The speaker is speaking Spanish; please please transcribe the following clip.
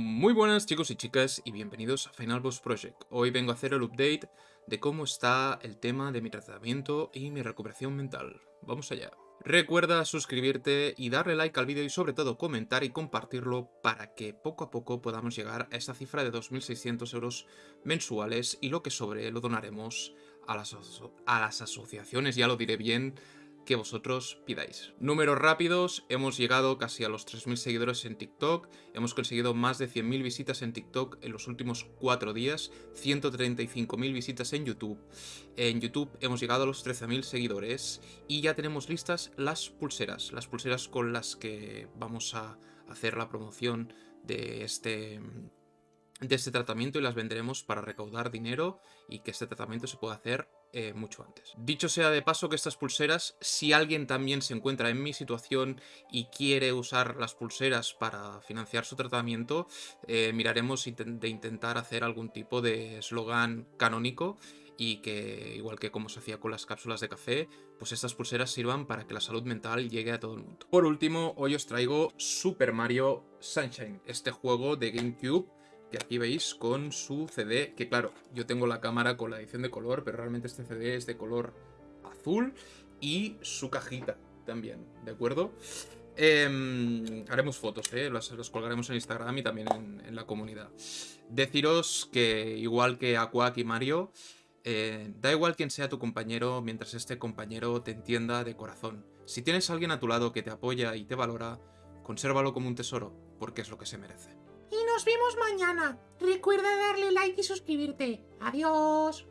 Muy buenas chicos y chicas y bienvenidos a Final Boss Project. Hoy vengo a hacer el update de cómo está el tema de mi tratamiento y mi recuperación mental. Vamos allá. Recuerda suscribirte y darle like al vídeo y sobre todo comentar y compartirlo para que poco a poco podamos llegar a esta cifra de 2.600 euros mensuales y lo que sobre lo donaremos a las, a las asociaciones, ya lo diré bien, que vosotros pidáis. Números rápidos, hemos llegado casi a los 3.000 seguidores en TikTok, hemos conseguido más de 100.000 visitas en TikTok en los últimos 4 días, 135.000 visitas en YouTube. En YouTube hemos llegado a los 13.000 seguidores y ya tenemos listas las pulseras, las pulseras con las que vamos a hacer la promoción de este de este tratamiento y las venderemos para recaudar dinero y que este tratamiento se pueda hacer eh, mucho antes. Dicho sea de paso que estas pulseras, si alguien también se encuentra en mi situación y quiere usar las pulseras para financiar su tratamiento, eh, miraremos de intentar hacer algún tipo de eslogan canónico y que, igual que como se hacía con las cápsulas de café, pues estas pulseras sirvan para que la salud mental llegue a todo el mundo. Por último, hoy os traigo Super Mario Sunshine, este juego de GameCube que aquí veis con su CD, que claro, yo tengo la cámara con la edición de color, pero realmente este CD es de color azul y su cajita también, ¿de acuerdo? Em, haremos fotos, ¿eh? las, colgaremos en Instagram y también en, la comunidad. Deciros que, igual que Aquac y Mario, eh, da igual quién sea tu compañero mientras este compañero te entienda de corazón. Si tienes a alguien a tu lado que te apoya y te valora, consérvalo como un tesoro, porque es lo que se merece. Y nos vemos mañana. Recuerda darle like y suscribirte. Adiós.